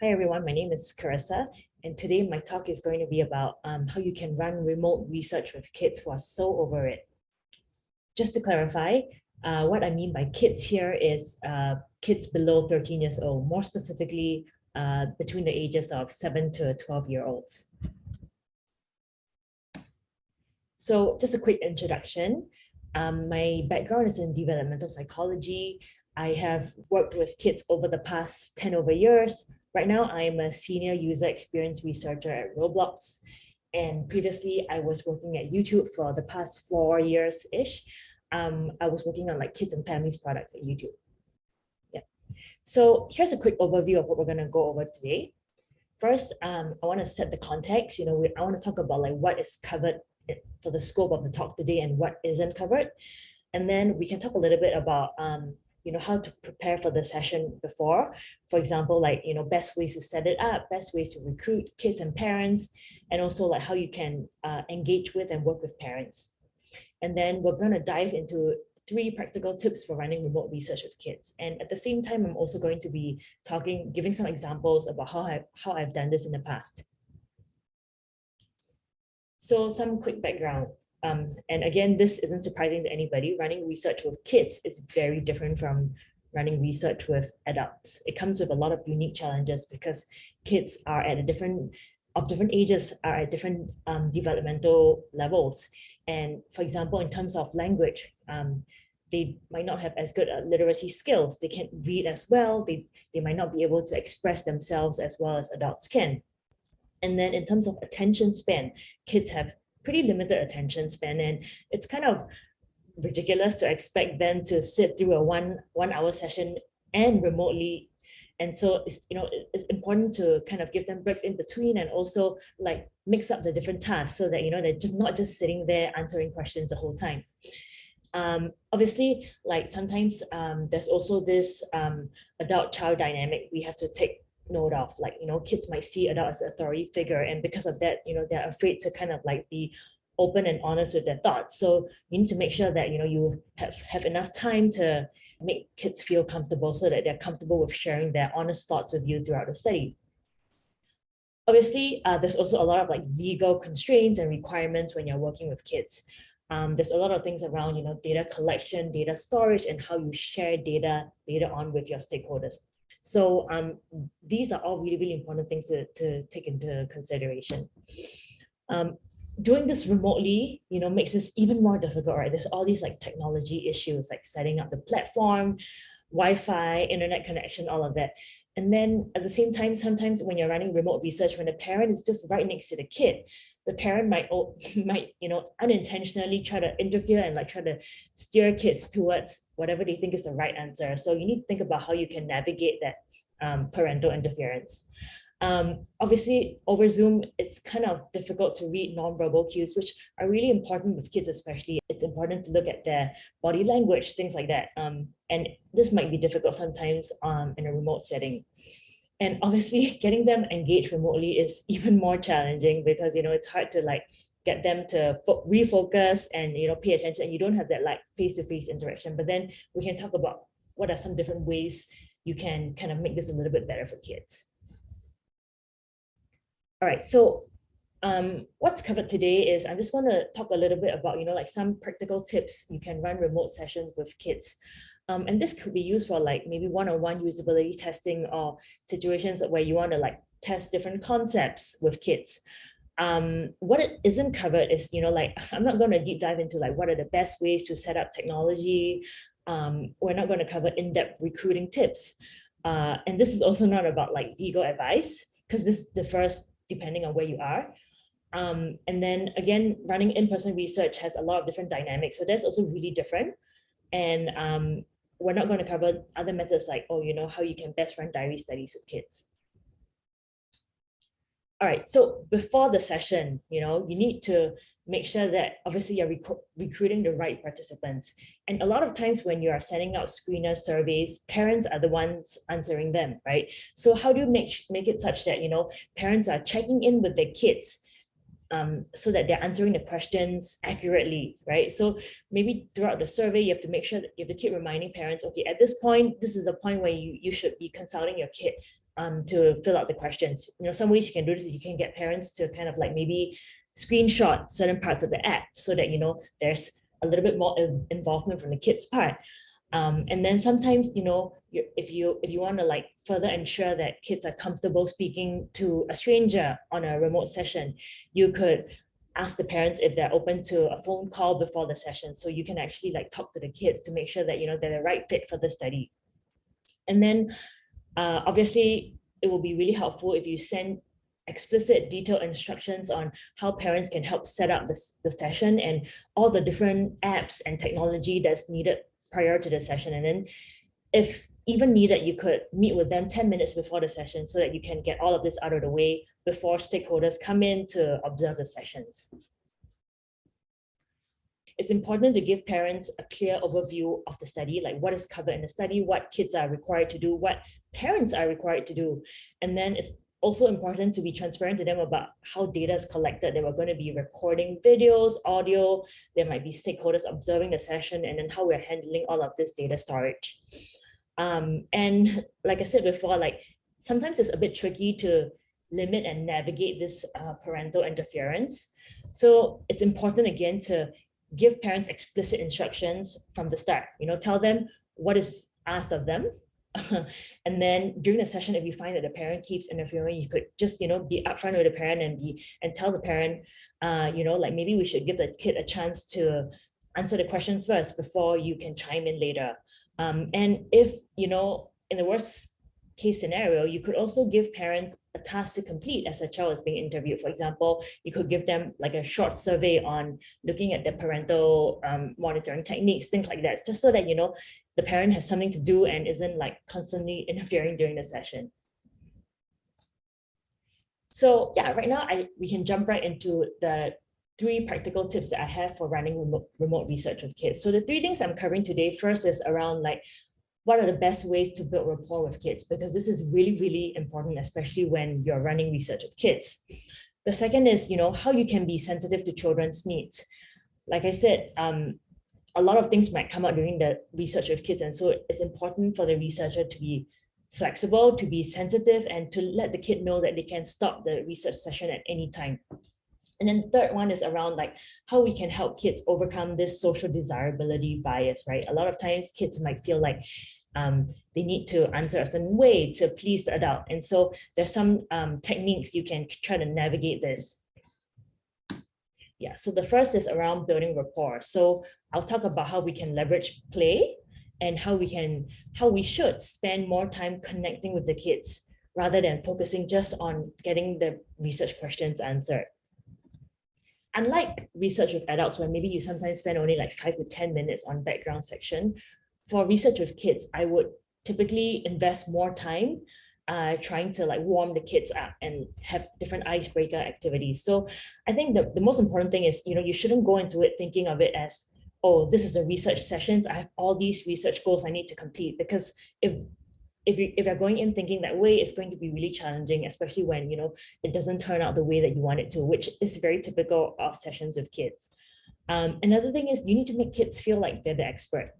Hi everyone, my name is Carissa and today my talk is going to be about um, how you can run remote research with kids who are so over it. Just to clarify, uh, what I mean by kids here is uh, kids below 13 years old, more specifically uh, between the ages of 7 to 12 year olds. So just a quick introduction. Um, my background is in developmental psychology. I have worked with kids over the past 10 over years. Right now, I'm a senior user experience researcher at Roblox. And previously, I was working at YouTube for the past four years-ish. Um, I was working on like kids and families products at YouTube. Yeah. So here's a quick overview of what we're going to go over today. First, um, I want to set the context. You know, we, I want to talk about like what is covered for the scope of the talk today and what isn't covered. And then we can talk a little bit about um, you know, how to prepare for the session before. For example, like, you know, best ways to set it up, best ways to recruit kids and parents, and also like how you can uh, engage with and work with parents. And then we're going to dive into three practical tips for running remote research with kids. And at the same time, I'm also going to be talking, giving some examples about how, I, how I've done this in the past. So some quick background. Um, and again, this isn't surprising to anybody. Running research with kids is very different from running research with adults. It comes with a lot of unique challenges because kids are at a different, of different ages, are at different um, developmental levels. And for example, in terms of language, um, they might not have as good literacy skills. They can't read as well. They, they might not be able to express themselves as well as adults can. And then in terms of attention span, kids have pretty limited attention span and it's kind of ridiculous to expect them to sit through a one one hour session and remotely. And so it's you know it's important to kind of give them breaks in between and also like mix up the different tasks so that you know they're just not just sitting there answering questions the whole time. Um, obviously like sometimes um, there's also this um, adult child dynamic we have to take note of like you know kids might see adult as authority figure and because of that you know they're afraid to kind of like be open and honest with their thoughts. So you need to make sure that you know you have have enough time to make kids feel comfortable so that they're comfortable with sharing their honest thoughts with you throughout the study. Obviously uh, there's also a lot of like legal constraints and requirements when you're working with kids. Um, there's a lot of things around you know data collection data storage and how you share data later on with your stakeholders so um, these are all really, really important things to, to take into consideration. Um, doing this remotely, you know, makes this even more difficult, right? There's all these like technology issues, like setting up the platform, Wi-Fi, internet connection, all of that. And then at the same time, sometimes when you're running remote research, when the parent is just right next to the kid, the parent might might you know unintentionally try to interfere and like try to steer kids towards whatever they think is the right answer. So you need to think about how you can navigate that um, parental interference. Um, obviously over zoom it's kind of difficult to read non-verbal cues which are really important with kids especially. It's important to look at their body language things like that. Um, and this might be difficult sometimes um, in a remote setting and obviously getting them engaged remotely is even more challenging because you know it's hard to like get them to refocus and you know pay attention and you don't have that like face-to-face -face interaction but then we can talk about what are some different ways you can kind of make this a little bit better for kids all right so um, what's covered today is I'm just going to talk a little bit about, you know, like some practical tips you can run remote sessions with kids. Um, and this could be used for like maybe one-on-one -on -one usability testing or situations where you want to like test different concepts with kids. Um, what it isn't covered is, you know, like I'm not going to deep dive into like what are the best ways to set up technology. Um, we're not going to cover in-depth recruiting tips. Uh, and this is also not about like legal advice because this differs depending on where you are. Um, and then again, running in-person research has a lot of different dynamics. So that's also really different. And um, we're not going to cover other methods like, oh, you know, how you can best run diary studies with kids. All right, so before the session, you know, you need to make sure that obviously you're rec recruiting the right participants. And a lot of times when you are sending out screener surveys, parents are the ones answering them, right? So how do you make, make it such that, you know, parents are checking in with their kids um, so that they're answering the questions accurately, right? So maybe throughout the survey, you have to make sure that you have to keep reminding parents, okay, at this point, this is the point where you, you should be consulting your kid um, to fill out the questions. You know, some ways you can do this, is you can get parents to kind of like maybe screenshot certain parts of the app so that, you know, there's a little bit more involvement from the kids part. Um, and then sometimes, you know, if you if you want to like further ensure that kids are comfortable speaking to a stranger on a remote session, you could ask the parents if they're open to a phone call before the session. So you can actually like talk to the kids to make sure that, you know, they're the right fit for the study. And then uh, obviously it will be really helpful if you send explicit detailed instructions on how parents can help set up this, the session and all the different apps and technology that's needed prior to the session. And then if even needed, you could meet with them 10 minutes before the session so that you can get all of this out of the way before stakeholders come in to observe the sessions. It's important to give parents a clear overview of the study, like what is covered in the study, what kids are required to do, what parents are required to do. And then it's also important to be transparent to them about how data is collected. They were going to be recording videos, audio, there might be stakeholders observing the session, and then how we're handling all of this data storage. Um, and like I said before, like sometimes it's a bit tricky to limit and navigate this uh, parental interference. So it's important again to give parents explicit instructions from the start, you know, tell them what is asked of them and then during the session, if you find that the parent keeps interfering, you could just, you know, be upfront with the parent and be and tell the parent, uh, you know, like maybe we should give the kid a chance to answer the question first before you can chime in later. Um, and if, you know, in the worst case scenario, you could also give parents a task to complete as a child is being interviewed. For example, you could give them like a short survey on looking at the parental um, monitoring techniques, things like that, just so that, you know, the parent has something to do and isn't like constantly interfering during the session. So yeah, right now I we can jump right into the three practical tips that I have for running remote, remote research with kids. So the three things I'm covering today, first is around like what are the best ways to build rapport with kids? Because this is really, really important, especially when you're running research with kids. The second is, you know, how you can be sensitive to children's needs. Like I said, um, a lot of things might come out during the research with kids. And so it's important for the researcher to be flexible, to be sensitive, and to let the kid know that they can stop the research session at any time. And then the third one is around like how we can help kids overcome this social desirability bias, right? A lot of times kids might feel like um, they need to answer a certain way to please the adult. And so there's some um, techniques you can try to navigate this. Yeah, so the first is around building rapport. So I'll talk about how we can leverage play and how we can, how we should spend more time connecting with the kids rather than focusing just on getting the research questions answered. Unlike research with adults, where maybe you sometimes spend only like five to 10 minutes on background section, for research with kids, I would typically invest more time uh, trying to like warm the kids up and have different icebreaker activities. So I think the, the most important thing is, you know, you shouldn't go into it thinking of it as, oh, this is a research sessions. I have all these research goals I need to complete because if if you if you're going in thinking that way, it's going to be really challenging, especially when you know it doesn't turn out the way that you want it to, which is very typical of sessions with kids. Um, another thing is you need to make kids feel like they're the expert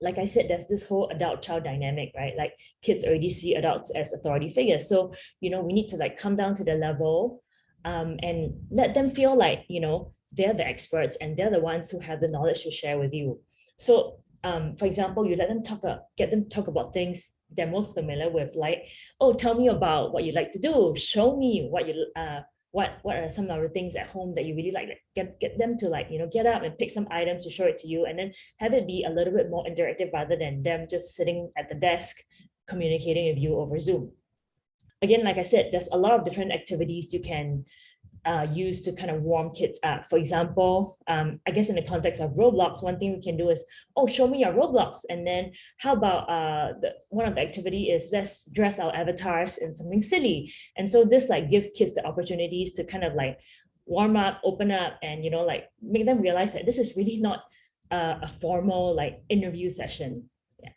like I said, there's this whole adult child dynamic, right? Like kids already see adults as authority figures. So, you know, we need to like come down to the level um, and let them feel like, you know, they're the experts and they're the ones who have the knowledge to share with you. So, um, for example, you let them talk, about, get them to talk about things they're most familiar with, like, oh, tell me about what you like to do. Show me what you, uh, what what are some of the things at home that you really like get get them to like you know get up and pick some items to show it to you and then have it be a little bit more interactive rather than them just sitting at the desk communicating with you over zoom again like i said there's a lot of different activities you can uh, used to kind of warm kids up. For example, um, I guess in the context of Roblox, one thing we can do is, oh, show me your Roblox. And then how about uh, the, one of the activity is let's dress our avatars in something silly. And so this like gives kids the opportunities to kind of like warm up, open up, and, you know, like make them realize that this is really not uh, a formal like interview session. Yeah.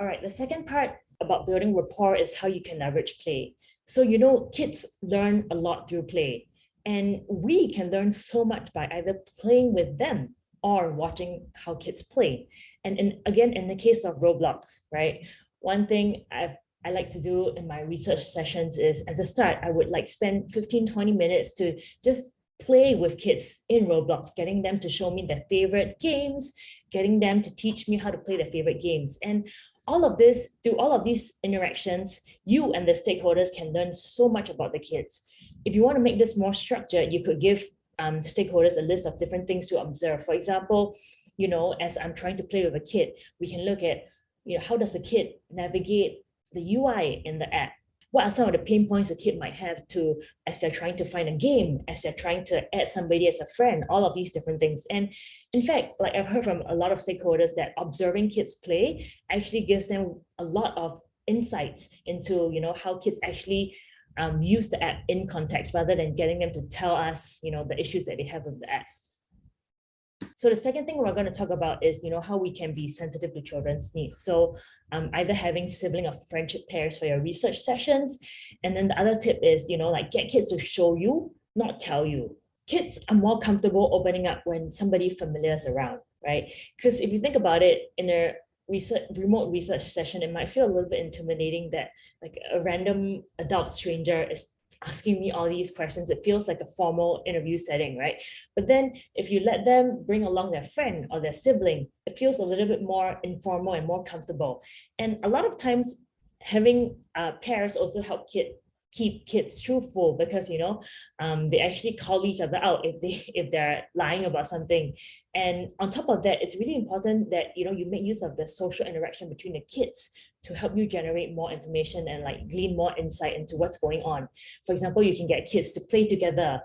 All right, the second part about building rapport is how you can leverage play. So, you know, kids learn a lot through play and we can learn so much by either playing with them or watching how kids play. And in, again, in the case of Roblox, right? One thing I've I like to do in my research sessions is at the start, I would like spend 15, 20 minutes to just play with kids in Roblox, getting them to show me their favorite games, getting them to teach me how to play their favorite games. And all of this, through all of these interactions, you and the stakeholders can learn so much about the kids. If you want to make this more structured, you could give um, stakeholders a list of different things to observe. For example, you know, as I'm trying to play with a kid, we can look at, you know, how does a kid navigate the UI in the app? What are some of the pain points a kid might have to as they're trying to find a game, as they're trying to add somebody as a friend, all of these different things. And in fact, like I've heard from a lot of stakeholders that observing kids play actually gives them a lot of insights into, you know, how kids actually um, use the app in context rather than getting them to tell us, you know, the issues that they have with the app. So the second thing we're going to talk about is, you know, how we can be sensitive to children's needs. So um, either having sibling or friendship pairs for your research sessions. And then the other tip is, you know, like get kids to show you, not tell you. Kids are more comfortable opening up when somebody familiar is around, right? Because if you think about it, in a research remote research session, it might feel a little bit intimidating that like a random adult stranger is asking me all these questions. It feels like a formal interview setting, right? But then if you let them bring along their friend or their sibling, it feels a little bit more informal and more comfortable. And a lot of times having uh, pairs also help kid keep kids truthful because you know um, they actually call each other out if they if they're lying about something. And on top of that it's really important that you know you make use of the social interaction between the kids to help you generate more information and like glean more insight into what's going on. For example you can get kids to play together.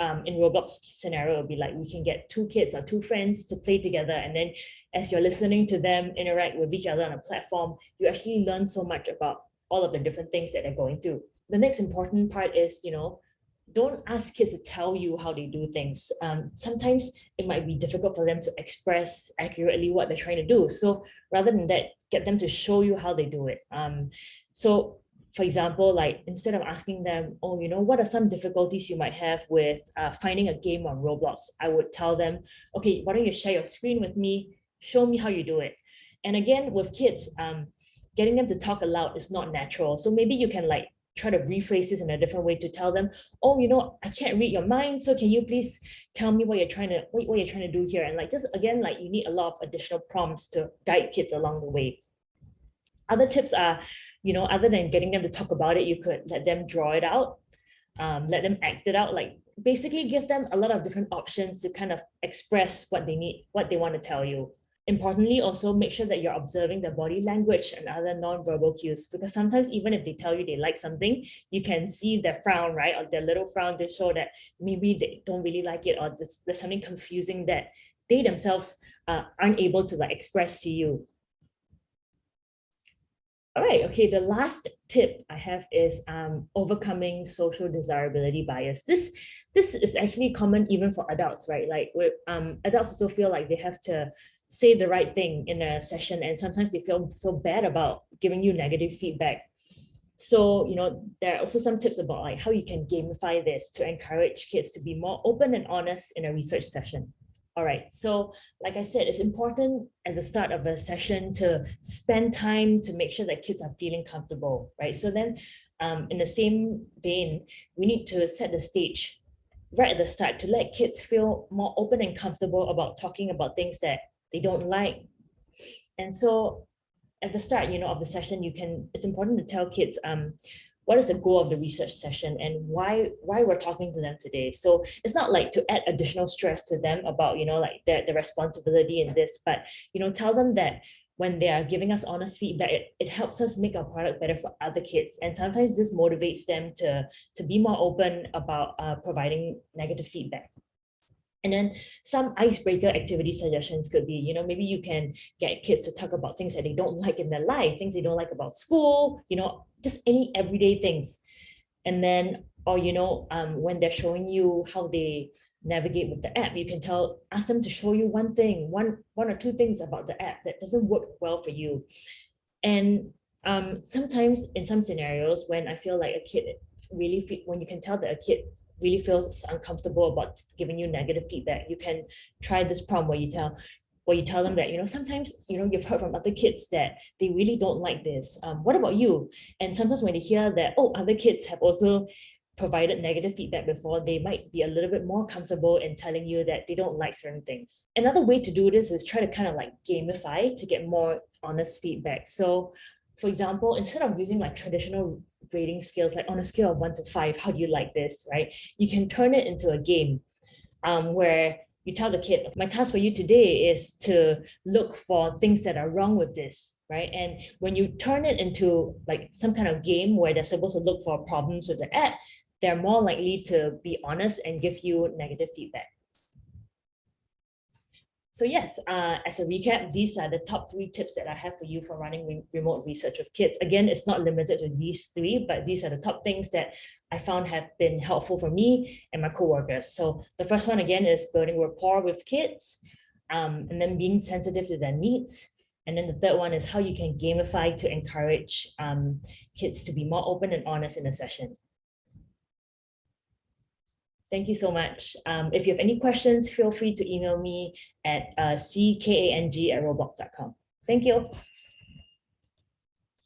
Um, in Roblox scenario, would be like we can get two kids or two friends to play together. And then as you're listening to them interact with each other on a platform, you actually learn so much about all of the different things that they're going through the next important part is, you know, don't ask kids to tell you how they do things. Um, sometimes it might be difficult for them to express accurately what they're trying to do. So rather than that, get them to show you how they do it. Um, so for example, like instead of asking them, oh, you know, what are some difficulties you might have with uh, finding a game on Roblox? I would tell them, okay, why don't you share your screen with me? Show me how you do it. And again, with kids, um, getting them to talk aloud is not natural. So maybe you can like try to rephrase this in a different way to tell them, oh, you know, I can't read your mind. So can you please tell me what you're trying to what, what you're trying to do here? And like just again, like you need a lot of additional prompts to guide kids along the way. Other tips are, you know, other than getting them to talk about it, you could let them draw it out, um, let them act it out, like basically give them a lot of different options to kind of express what they need, what they want to tell you. Importantly, also make sure that you're observing the body language and other non-verbal cues, because sometimes even if they tell you they like something, you can see their frown, right? Or their little frown to show that maybe they don't really like it or there's, there's something confusing that they themselves uh, aren't able to like express to you. All right, okay, the last tip I have is um, overcoming social desirability bias. This, this is actually common even for adults, right? Like um, adults also feel like they have to say the right thing in a session and sometimes they feel feel bad about giving you negative feedback. So you know there are also some tips about like how you can gamify this to encourage kids to be more open and honest in a research session. All right so like i said it's important at the start of a session to spend time to make sure that kids are feeling comfortable right? So then um, in the same vein we need to set the stage right at the start to let kids feel more open and comfortable about talking about things that they don't like. And so at the start, you know, of the session, you can, it's important to tell kids um, what is the goal of the research session and why why we're talking to them today. So it's not like to add additional stress to them about, you know, like the, the responsibility in this, but, you know, tell them that when they are giving us honest feedback, it, it helps us make our product better for other kids. And sometimes this motivates them to, to be more open about uh, providing negative feedback. And then some icebreaker activity suggestions could be, you know, maybe you can get kids to talk about things that they don't like in their life, things they don't like about school, you know, just any everyday things. And then, or, you know, um, when they're showing you how they navigate with the app, you can tell, ask them to show you one thing, one, one or two things about the app that doesn't work well for you. And um, sometimes in some scenarios, when I feel like a kid really, when you can tell that a kid really feels uncomfortable about giving you negative feedback, you can try this prompt where you tell, where you tell them that, you know, sometimes, you know, you've heard from other kids that they really don't like this. Um, what about you? And sometimes when they hear that, oh, other kids have also provided negative feedback before, they might be a little bit more comfortable in telling you that they don't like certain things. Another way to do this is try to kind of like gamify to get more honest feedback. So for example, instead of using like traditional grading scales, like on a scale of one to five, how do you like this, right? You can turn it into a game um, where you tell the kid, my task for you today is to look for things that are wrong with this, right? And when you turn it into like some kind of game where they're supposed to look for problems with the app, they're more likely to be honest and give you negative feedback. So yes, uh, as a recap, these are the top three tips that I have for you for running re remote research with kids. Again, it's not limited to these three, but these are the top things that I found have been helpful for me and my coworkers. So the first one again is building rapport with kids um, and then being sensitive to their needs. And then the third one is how you can gamify to encourage um, kids to be more open and honest in a session. Thank you so much. Um, if you have any questions, feel free to email me at uh, ckang at roblox.com. Thank you.